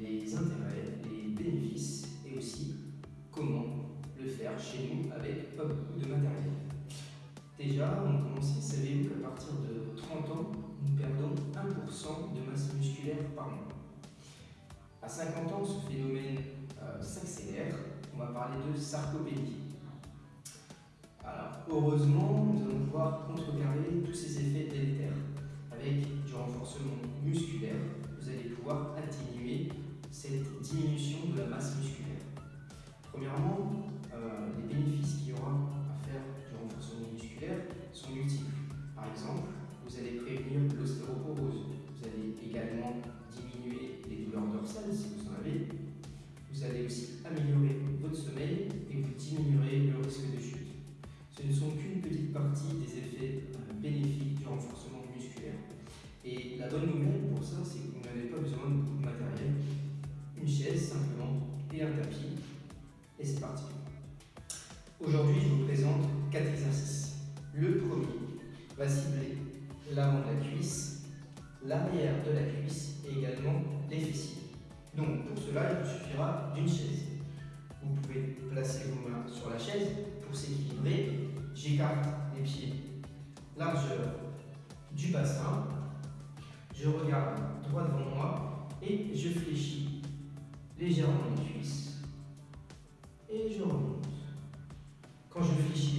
les intérêts, les bénéfices et aussi comment le faire chez nous avec pas beaucoup de matériel. Déjà, on commence, savez-vous qu'à partir de 30 ans, nous perdons 1% de masse musculaire par mois. À 50 ans, ce phénomène euh, s'accélère. On va parler de sarcopénie. Alors, heureusement, nous allons pouvoir contrecarrer tous ces effets délétères. Par exemple, vous allez prévenir l'ostéoporose. Vous allez également diminuer les douleurs dorsales si vous en avez. Vous allez aussi améliorer votre sommeil et vous diminuerez le risque de chute. Ce ne sont qu'une petite partie des effets euh, bénéfiques du renforcement musculaire. Et la bonne nouvelle pour ça, c'est que vous n'avez pas besoin de beaucoup de matériel. Une chaise simplement et un tapis. Et c'est parti. Aujourd'hui, je vous présente quatre exercices. Le premier va cibler l'avant de la cuisse, l'arrière de la cuisse et également les fessiers. Donc pour cela, il vous suffira d'une chaise. Vous pouvez placer vos mains sur la chaise pour s'équilibrer. J'écarte les pieds largeur du bassin. Je regarde droit devant moi et je fléchis légèrement les cuisses et je remonte. Quand je fléchis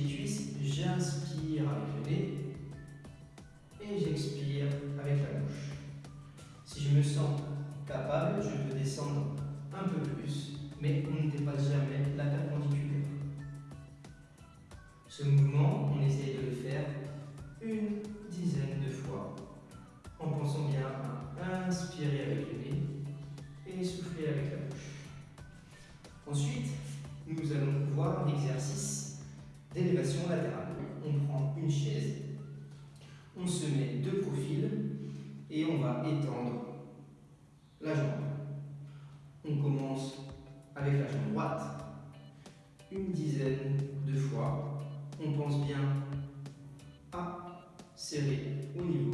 au niveau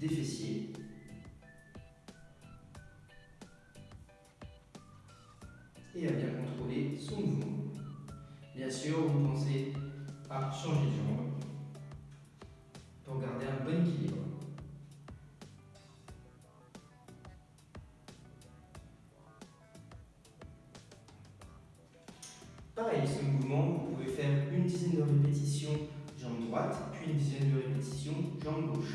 des fessiers. Et à bien contrôler son mouvement. Bien sûr, vous pensez à changer de jambe pour garder un bon équilibre. Pareil, ce mouvement, vous pouvez faire une dizaine de répétitions puis une dizaine de répétitions jambe gauche.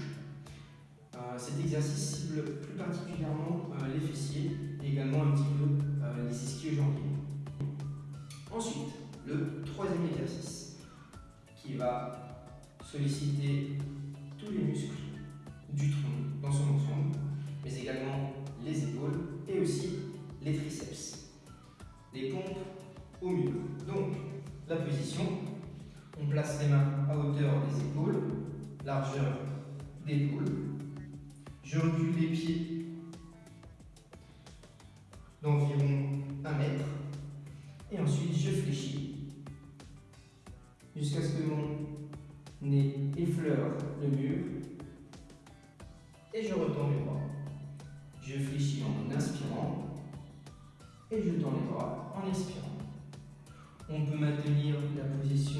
Euh, cet exercice cible plus particulièrement euh, les fessiers d'épaule. Je recule les pieds d'environ 1 mètre et ensuite je fléchis jusqu'à ce que mon nez effleure le mur et je retends les bras. Je fléchis en inspirant et je tends les bras en expirant. On peut maintenir la position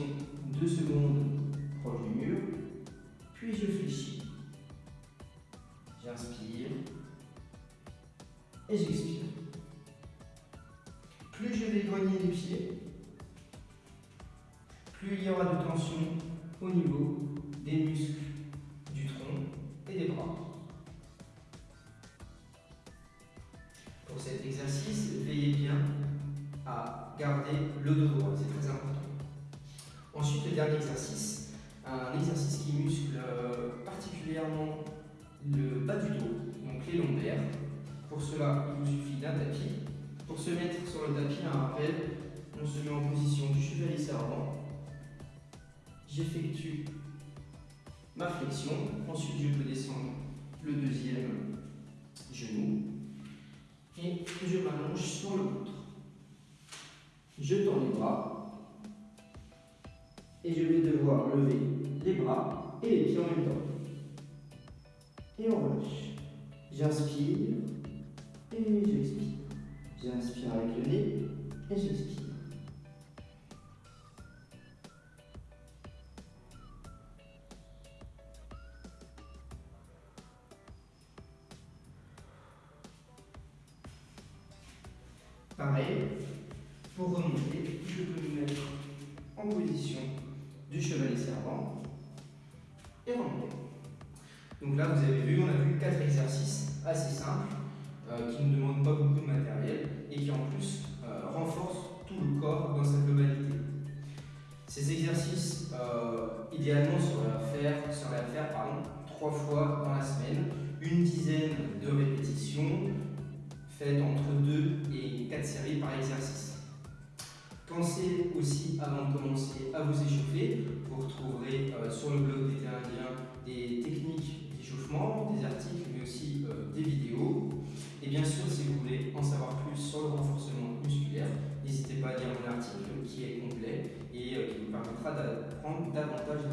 plus il y aura de tension au niveau des muscles du tronc et des bras. Pour cet exercice, veillez bien à garder le dos droit, c'est très important. Ensuite, le dernier exercice, un exercice qui muscle euh, particulièrement le bas du dos, donc les lombaires. Pour cela, il vous suffit d'un tapis. Pour se mettre sur le tapis, un rappel, on se met en position du chevalier servant. J'effectue ma flexion. Ensuite, je peux descendre le deuxième genou et je m'allonge sur le ventre. Je tends les bras et je vais devoir lever les bras et les pieds en même temps. Et on relâche. J'inspire et j'expire. J'inspire avec le nez et j'expire. Pour remonter, je peux me mettre en position du chevalier servant et remonter. Donc là, vous avez vu, on a vu quatre exercices assez simples euh, qui ne demandent pas beaucoup de matériel et qui en plus euh, renforcent tout le corps dans sa globalité. Ces exercices, euh, idéalement, seraient à faire, seraient à faire trois fois dans la semaine, une dizaine de répétitions faites entre deux et par exercice. Pensez aussi, avant de commencer, à vous échauffer. Vous retrouverez euh, sur le blog d'été indien des techniques d'échauffement, des articles, mais aussi euh, des vidéos. Et bien sûr, si vous voulez en savoir plus sur le renforcement musculaire, n'hésitez pas à lire mon article qui est complet et euh, qui vous permettra d'apprendre davantage